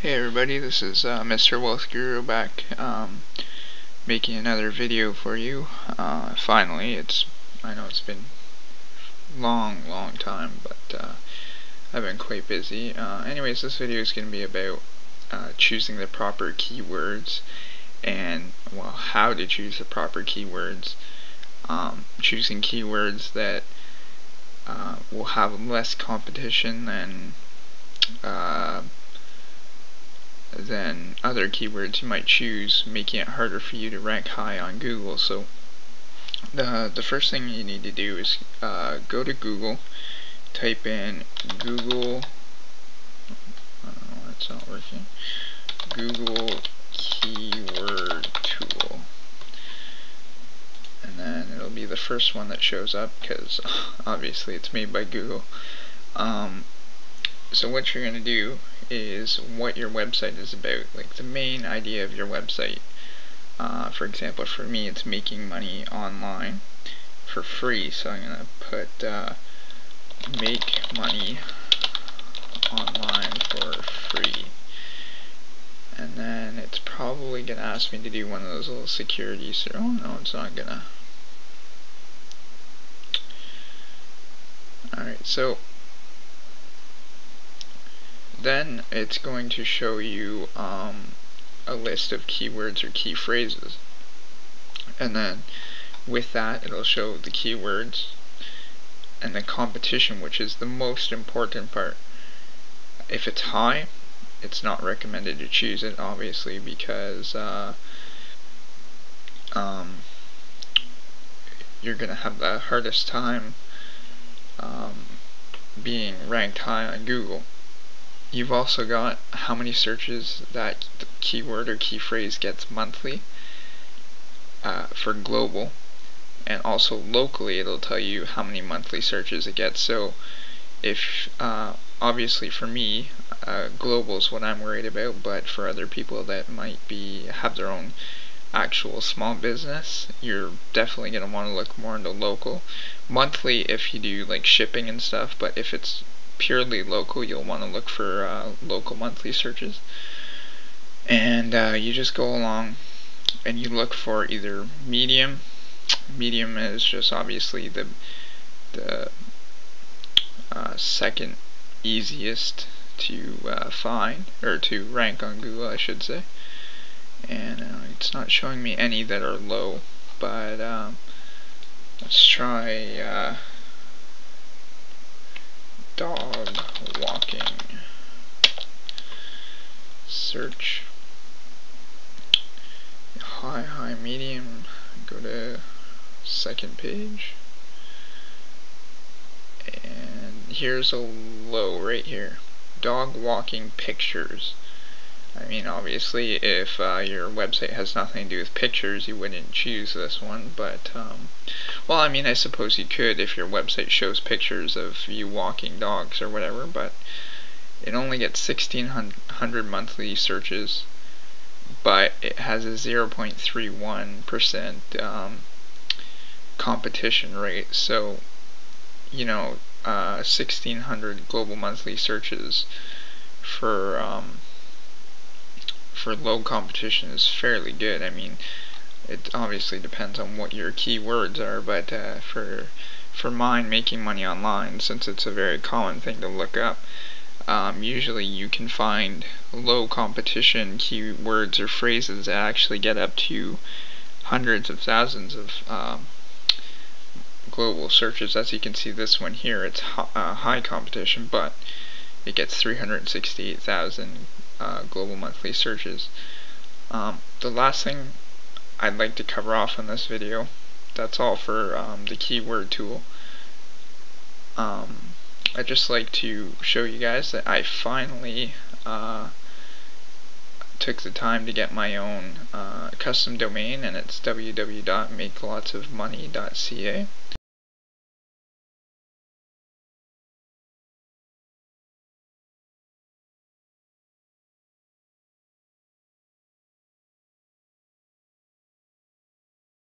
Hey everybody, this is uh, Mr. Wealth Guru back, um, making another video for you. Uh, finally, it's I know it's been long, long time, but uh, I've been quite busy. Uh, anyways, this video is going to be about uh, choosing the proper keywords and well, how to choose the proper keywords. Um, choosing keywords that uh, will have less competition than than other keywords you might choose, making it harder for you to rank high on Google. So the, the first thing you need to do is uh, go to Google, type in Google, oh, it's not working, Google Keyword Tool. And then it'll be the first one that shows up because obviously it's made by Google. Um, so what you're going to do is what your website is about, like the main idea of your website. Uh, for example, for me, it's making money online for free, so I'm going to put uh, make money online for free. And then it's probably going to ask me to do one of those little securities. Oh no, it's not going to. Alright, so then it's going to show you um, a list of keywords or key phrases. And then with that it'll show the keywords and the competition which is the most important part. If it's high it's not recommended to choose it obviously because uh, um, you're gonna have the hardest time um, being ranked high on Google You've also got how many searches that keyword or key phrase gets monthly uh, for global. And also locally it'll tell you how many monthly searches it gets. So if uh, obviously for me uh, global is what I'm worried about but for other people that might be have their own actual small business you're definitely going to want to look more into local. Monthly if you do like shipping and stuff but if it's purely local, you'll want to look for uh, local monthly searches. And uh, you just go along and you look for either medium. Medium is just obviously the the uh, second easiest to uh, find or to rank on Google, I should say. And uh, it's not showing me any that are low, but um, let's try uh, dog walking. Search high, high, medium. Go to second page. And here's a low right here. Dog walking pictures. I mean, obviously, if uh, your website has nothing to do with pictures, you wouldn't choose this one, but, um, well, I mean, I suppose you could if your website shows pictures of you walking dogs or whatever, but it only gets 1,600 monthly searches, but it has a 0.31% um, competition rate, so, you know, uh, 1,600 global monthly searches for, um, for low competition is fairly good. I mean, it obviously depends on what your keywords are, but uh, for for mine, making money online, since it's a very common thing to look up, um, usually you can find low competition keywords or phrases that actually get up to hundreds of thousands of um, global searches. As you can see, this one here, it's uh, high competition, but it gets 368,000 uh, global monthly searches. Um, the last thing I'd like to cover off in this video, that's all for um, the keyword tool. Um, I'd just like to show you guys that I finally uh, took the time to get my own uh, custom domain and it's www.makelotsofmoney.ca